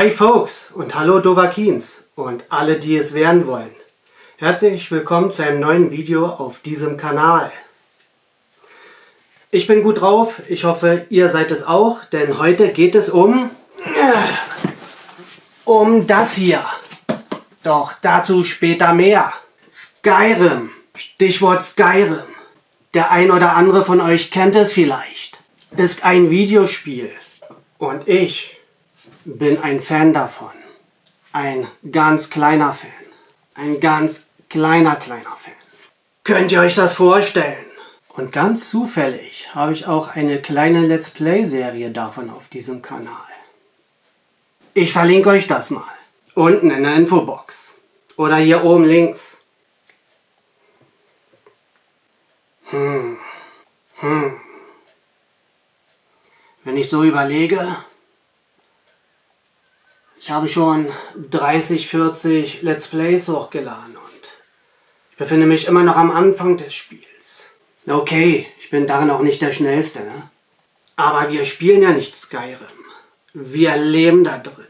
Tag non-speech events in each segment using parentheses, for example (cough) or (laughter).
Hi Folks und hallo Dovakins und alle, die es werden wollen. Herzlich willkommen zu einem neuen Video auf diesem Kanal. Ich bin gut drauf, ich hoffe ihr seid es auch, denn heute geht es um... um das hier. Doch dazu später mehr. Skyrim. Stichwort Skyrim. Der ein oder andere von euch kennt es vielleicht. Ist ein Videospiel. Und ich bin ein Fan davon. Ein ganz kleiner Fan. Ein ganz kleiner, kleiner Fan. Könnt ihr euch das vorstellen? Und ganz zufällig habe ich auch eine kleine Let's Play-Serie davon auf diesem Kanal. Ich verlinke euch das mal. Unten in der Infobox. Oder hier oben links. Hm. Hm. Wenn ich so überlege, ich habe schon 30, 40 Let's Plays hochgeladen und ich befinde mich immer noch am Anfang des Spiels. Okay, ich bin darin auch nicht der Schnellste, ne? Aber wir spielen ja nicht Skyrim. Wir leben da drin.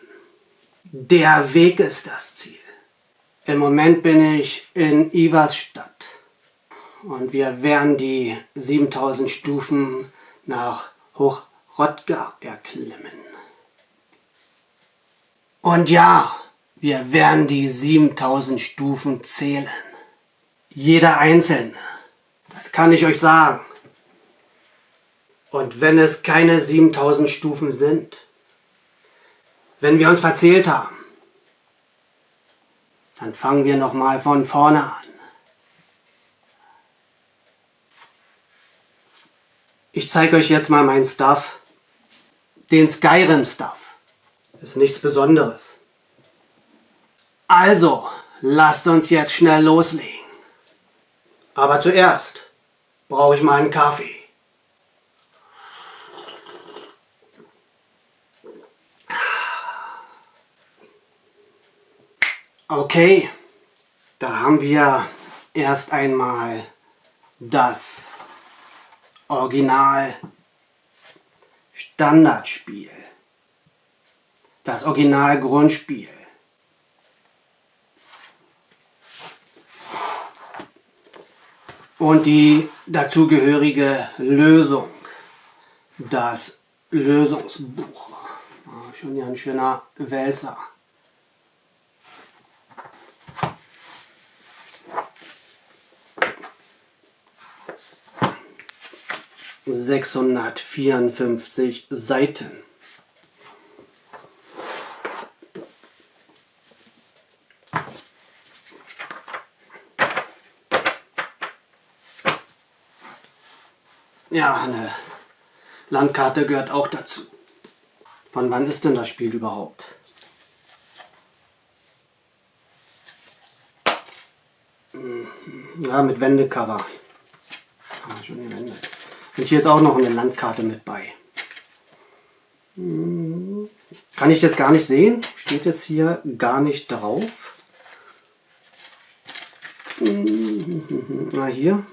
Der Weg ist das Ziel. Im Moment bin ich in Ivas Stadt. Und wir werden die 7000 Stufen nach Hochrodgar erklimmen. Und ja, wir werden die 7000 Stufen zählen. Jeder einzelne. Das kann ich euch sagen. Und wenn es keine 7000 Stufen sind, wenn wir uns verzählt haben, dann fangen wir nochmal von vorne an. Ich zeige euch jetzt mal meinen Stuff. Den Skyrim Stuff. Ist nichts Besonderes. Also, lasst uns jetzt schnell loslegen. Aber zuerst brauche ich mal einen Kaffee. Okay, da haben wir erst einmal das Original Standardspiel. Das Original Grundspiel. Und die dazugehörige Lösung. Das Lösungsbuch. Ah, schon hier ein schöner Wälzer. 654 Seiten. Ja, eine Landkarte gehört auch dazu. Von wann ist denn das Spiel überhaupt? Ja, mit Wendecover. Ah, schon die Wände. Und hier ist auch noch eine Landkarte mit bei. Kann ich jetzt gar nicht sehen. Steht jetzt hier gar nicht drauf. Na hier.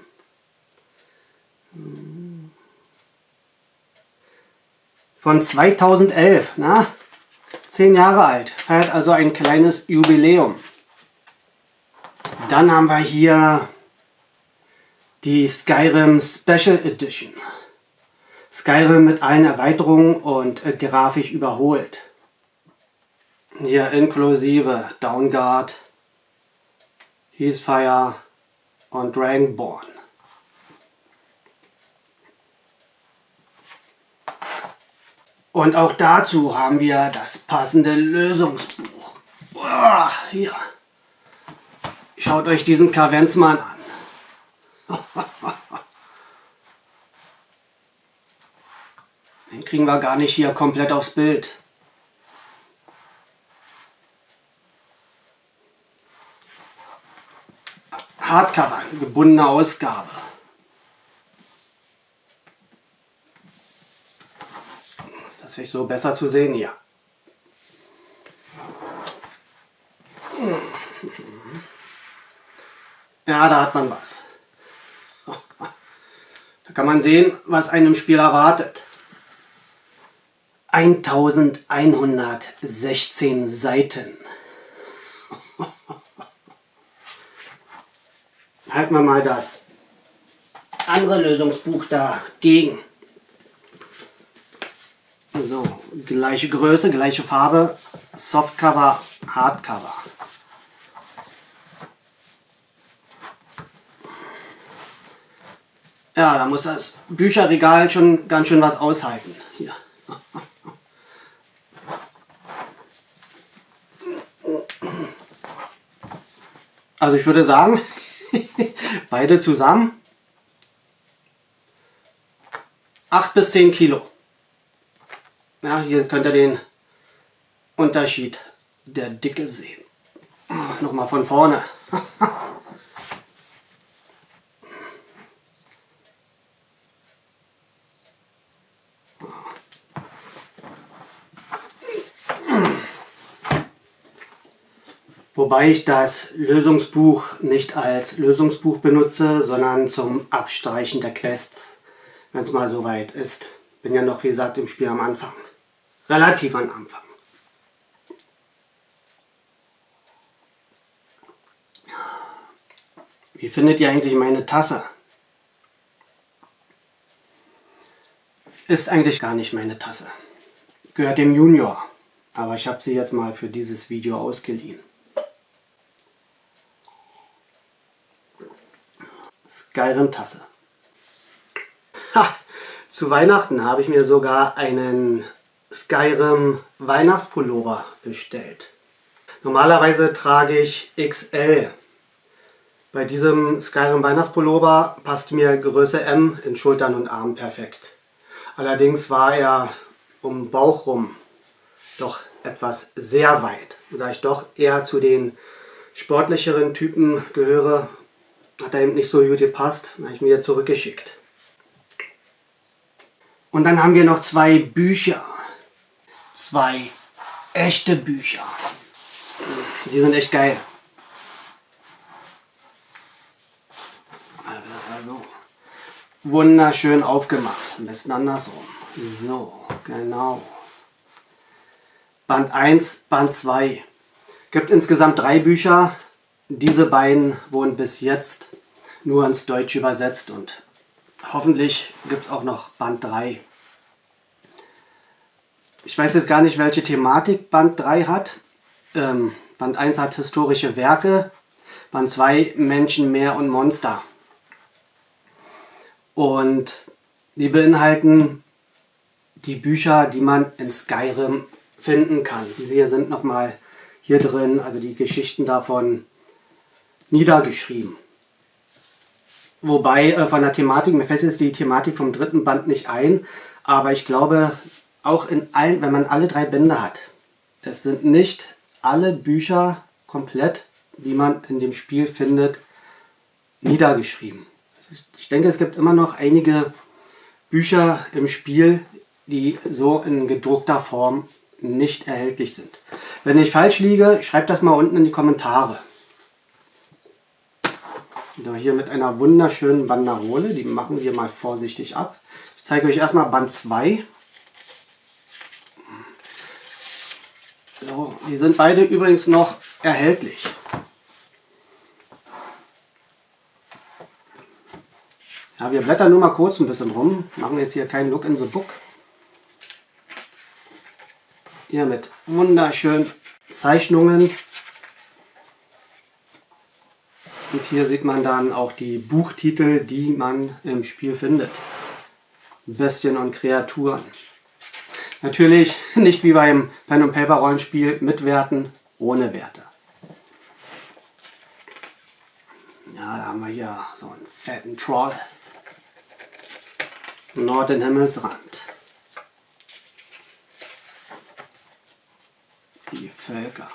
Von 2011. Na, zehn Jahre alt. Feiert also ein kleines Jubiläum. Dann haben wir hier die Skyrim Special Edition. Skyrim mit allen Erweiterungen und äh, grafisch überholt. Hier inklusive Downguard, Heathfire und Dragonborn. Und auch dazu haben wir das passende Lösungsbuch. Boah, hier. Schaut euch diesen Kavenzmann an. (laughs) Den kriegen wir gar nicht hier komplett aufs Bild. Hardcover, gebundene Ausgabe. Das vielleicht so besser zu sehen? Ja. Ja, da hat man was. (laughs) Da kann man sehen, was einem Spiel erwartet. 1116 Seiten. (laughs) Halten wir mal das andere Lösungsbuch dagegen. So, gleiche Größe, gleiche Farbe, Softcover, Hardcover. Ja, da muss das Bücherregal schon ganz schön was aushalten. Hier. Also ich würde sagen, (laughs) beide zusammen 8 bis 10 Kilo. Ja, hier könnt ihr den Unterschied der Dicke sehen. Nochmal von vorne. Wobei ich das Lösungsbuch nicht als Lösungsbuch benutze, sondern zum Abstreichen der Quests, wenn es mal so weit ist. Bin ja noch, wie gesagt, im Spiel am Anfang. Relativ am Anfang. Wie findet ihr eigentlich meine Tasse? Ist eigentlich gar nicht meine Tasse. Gehört dem Junior. Aber ich habe sie jetzt mal für dieses Video ausgeliehen. Skyrim-Tasse. Zu Weihnachten habe ich mir sogar einen Skyrim Weihnachtspullover bestellt. Normalerweise trage ich XL. Bei diesem Skyrim Weihnachtspullover passt mir Größe M in Schultern und Armen perfekt. Allerdings war er um Bauch rum doch etwas sehr weit. Da ich doch eher zu den sportlicheren Typen gehöre, hat er eben nicht so gut gepasst. Habe ich mir zurückgeschickt. Und dann haben wir noch zwei Bücher. Zwei echte Bücher. Die sind echt geil. Also wunderschön aufgemacht. Ein bisschen andersrum. So, genau. Band 1, Band 2. Gibt insgesamt drei Bücher. Diese beiden wurden bis jetzt nur ins Deutsche übersetzt und hoffentlich gibt es auch noch Band 3. Ich weiß jetzt gar nicht, welche Thematik Band 3 hat. Ähm, Band 1 hat historische Werke, Band 2 Menschen, Meer und Monster. Und die beinhalten die Bücher, die man in Skyrim finden kann. Diese hier sind nochmal hier drin, also die Geschichten davon niedergeschrieben. Wobei äh, von der Thematik, mir fällt jetzt die Thematik vom dritten Band nicht ein, aber ich glaube, auch in allen, wenn man alle drei Bände hat, es sind nicht alle Bücher komplett, die man in dem Spiel findet, niedergeschrieben. Ich denke, es gibt immer noch einige Bücher im Spiel, die so in gedruckter Form nicht erhältlich sind. Wenn ich falsch liege, schreibt das mal unten in die Kommentare. Da hier mit einer wunderschönen Banderole, die machen wir mal vorsichtig ab. Ich zeige euch erstmal Band 2. So, die sind beide übrigens noch erhältlich. Ja, wir blättern nur mal kurz ein bisschen rum, machen jetzt hier keinen Look in the Book. Hier mit wunderschönen Zeichnungen und hier sieht man dann auch die Buchtitel, die man im Spiel findet. Bestien und Kreaturen. Natürlich (laughs) nicht wie beim Pen and Paper Rollenspiel mit Werten, ohne Werte. Ja, da haben wir hier so einen fetten Troll. Norden Himmelsrand. Die Völker.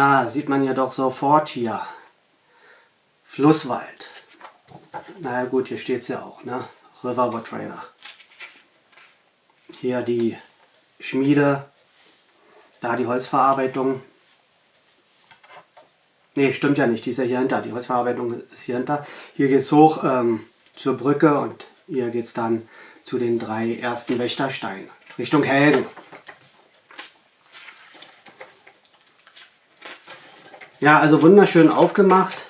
Ja, sieht man ja doch sofort hier. Flusswald. Na gut, hier steht es ja auch, ne? Riverwood Trailer. Hier die Schmiede, da die Holzverarbeitung. Ne, stimmt ja nicht, die ist ja hier hinter. Die Holzverarbeitung ist hier hinter. Hier geht es hoch ähm, zur Brücke und hier geht es dann zu den drei ersten Wächtersteinen. Richtung Helden. Ja, also wunderschön aufgemacht.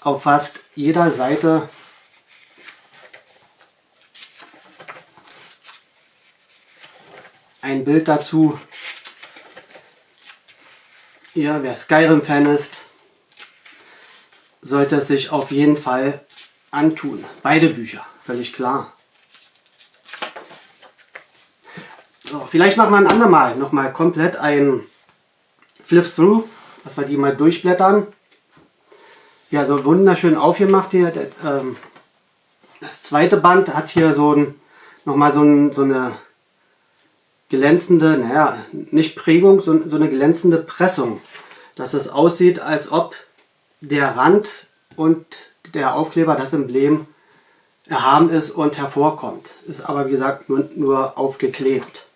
Auf fast jeder Seite ein Bild dazu. Ja, wer Skyrim-Fan ist, sollte es sich auf jeden Fall antun. Beide Bücher, völlig klar. So, vielleicht machen wir ein andermal nochmal komplett ein Flip Through, dass wir die mal durchblättern. Ja, so wunderschön aufgemacht hier. Ähm, das zweite Band hat hier so ein, nochmal so, ein, so eine glänzende, naja, nicht Prägung, so, so eine glänzende Pressung. Dass es aussieht, als ob der Rand und der Aufkleber, das Emblem, erhaben ist und hervorkommt. Ist aber wie gesagt nur, nur aufgeklebt.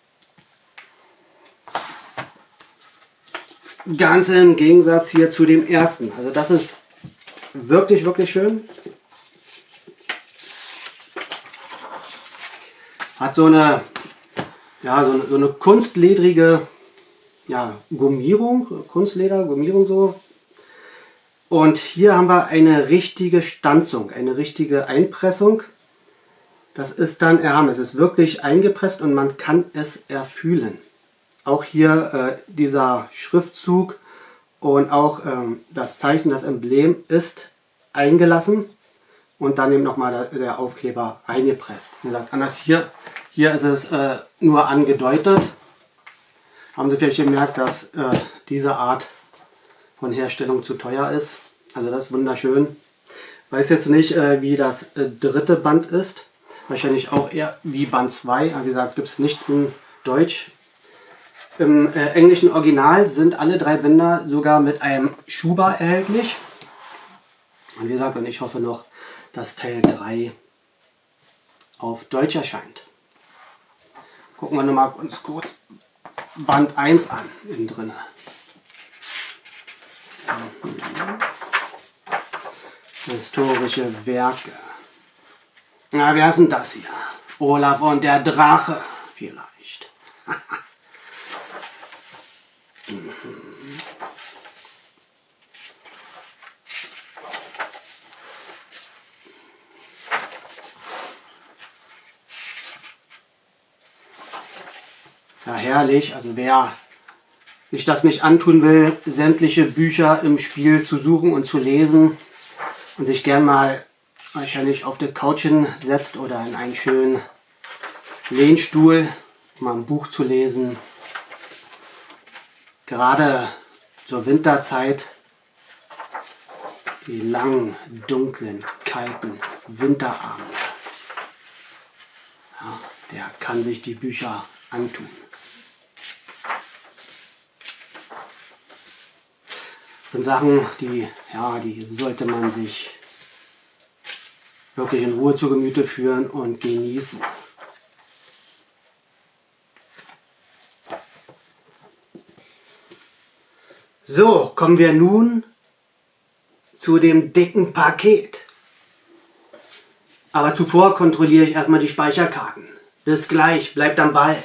Ganz im Gegensatz hier zu dem ersten. Also das ist wirklich, wirklich schön. Hat so eine, ja, so eine, so eine kunstledrige ja, Gummierung, Kunstleder, Gummierung so. Und hier haben wir eine richtige Stanzung, eine richtige Einpressung. Das ist dann erhaben. Es ist wirklich eingepresst und man kann es erfühlen. Auch hier äh, dieser Schriftzug und auch ähm, das Zeichen, das Emblem ist eingelassen und dann eben nochmal der, der Aufkleber eingepresst. Wie gesagt, anders hier, hier ist es äh, nur angedeutet. Haben Sie vielleicht gemerkt, dass äh, diese Art von Herstellung zu teuer ist. Also das ist wunderschön. Weiß jetzt nicht, äh, wie das äh, dritte Band ist. Wahrscheinlich auch eher wie Band 2. wie gesagt, gibt es nicht in Deutsch. Im äh, englischen Original sind alle drei Bänder sogar mit einem Schuber erhältlich. Und wie gesagt, und ich hoffe noch, dass Teil 3 auf Deutsch erscheint. Gucken wir nochmal uns kurz Band 1 an, innen drin. Historische Werke. Na, wer ist denn das hier? Olaf und der Drache, vielleicht. (laughs) Ja, herrlich. Also wer sich das nicht antun will, sämtliche Bücher im Spiel zu suchen und zu lesen und sich gern mal wahrscheinlich auf der Couch hinsetzt oder in einen schönen Lehnstuhl, mal ein Buch zu lesen, Gerade zur Winterzeit, die langen, dunklen, kalten Winterabende, ja, der kann sich die Bücher antun. Sind Sachen, die, ja, die sollte man sich wirklich in Ruhe zu Gemüte führen und genießen. So, kommen wir nun zu dem dicken Paket. Aber zuvor kontrolliere ich erstmal die Speicherkarten. Bis gleich, bleibt am Ball.